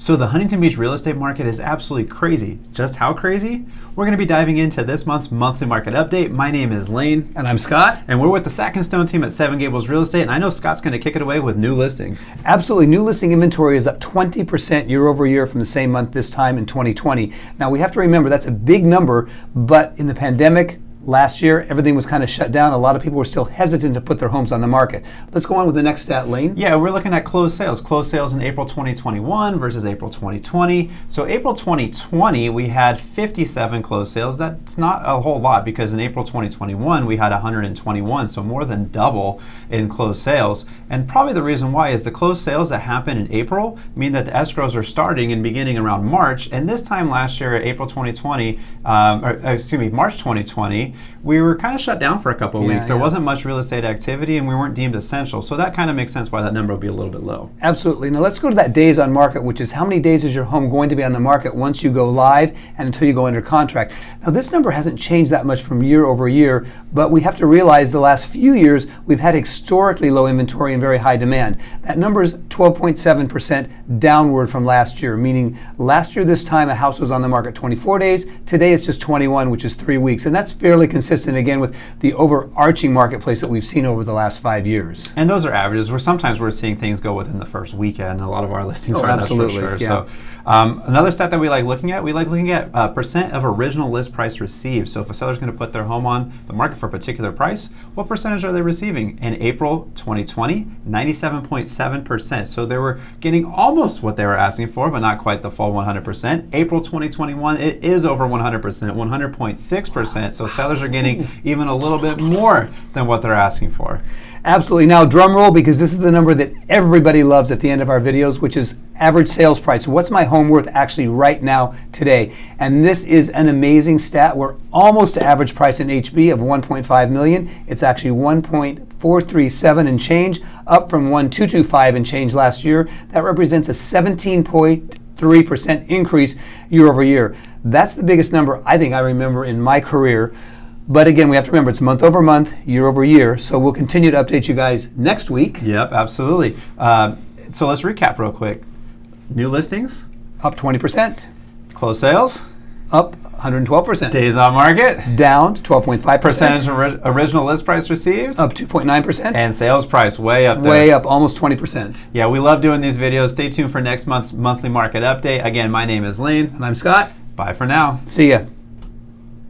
So the Huntington Beach real estate market is absolutely crazy. Just how crazy? We're going to be diving into this month's monthly market update. My name is Lane. And I'm Scott. And we're with the Sack and Stone team at Seven Gables Real Estate. And I know Scott's going to kick it away with new listings. Absolutely. New listing inventory is up 20% year over year from the same month this time in 2020. Now we have to remember that's a big number, but in the pandemic, Last year, everything was kind of shut down. A lot of people were still hesitant to put their homes on the market. Let's go on with the next stat, Lane. Yeah, we're looking at closed sales. Closed sales in April 2021 versus April 2020. So April 2020, we had 57 closed sales. That's not a whole lot because in April 2021, we had 121, so more than double in closed sales. And probably the reason why is the closed sales that happen in April mean that the escrows are starting and beginning around March. And this time last year, April 2020, um, or excuse me, March 2020, we were kind of shut down for a couple of yeah, weeks. There yeah. wasn't much real estate activity and we weren't deemed essential. So that kind of makes sense why that number would be a little bit low. Absolutely. Now let's go to that days on market, which is how many days is your home going to be on the market once you go live and until you go under contract. Now this number hasn't changed that much from year over year, but we have to realize the last few years we've had historically low inventory and very high demand. That number is 12.7% downward from last year, meaning last year this time a house was on the market 24 days. Today it's just 21, which is three weeks. And that's fairly consistent again with the overarching marketplace that we've seen over the last five years. And those are averages. Where sometimes we're seeing things go within the first weekend. A lot of our listings oh, are absolutely for sure. Yeah. So um, another stat that we like looking at, we like looking at uh, percent of original list price received. So if a seller's going to put their home on the market for a particular price, what percentage are they receiving? In April 2020, 97.7%. So they were getting almost what they were asking for, but not quite the full 100%. April 2021, it is over 100%, 100.6%. So sellers are getting even a little bit more than what they're asking for. Absolutely. Now, drum roll, because this is the number that everybody loves at the end of our videos, which is average sales price. What's my home worth actually right now today? And this is an amazing stat. We're almost to average price in HB of 1.5 million. It's actually 1.437 and change, up from 1.225 and change last year. That represents a 17.3% increase year over year. That's the biggest number I think I remember in my career. But again, we have to remember it's month over month, year over year. So we'll continue to update you guys next week. Yep, absolutely. Uh, so let's recap real quick. New listings up 20%. Closed sales up 112%. Days on market down 12.5%. Percentage ori original list price received up 2.9%. And sales price way up there. Way up almost 20%. Yeah, we love doing these videos. Stay tuned for next month's monthly market update. Again, my name is Lane. And I'm Scott. Bye for now. See ya.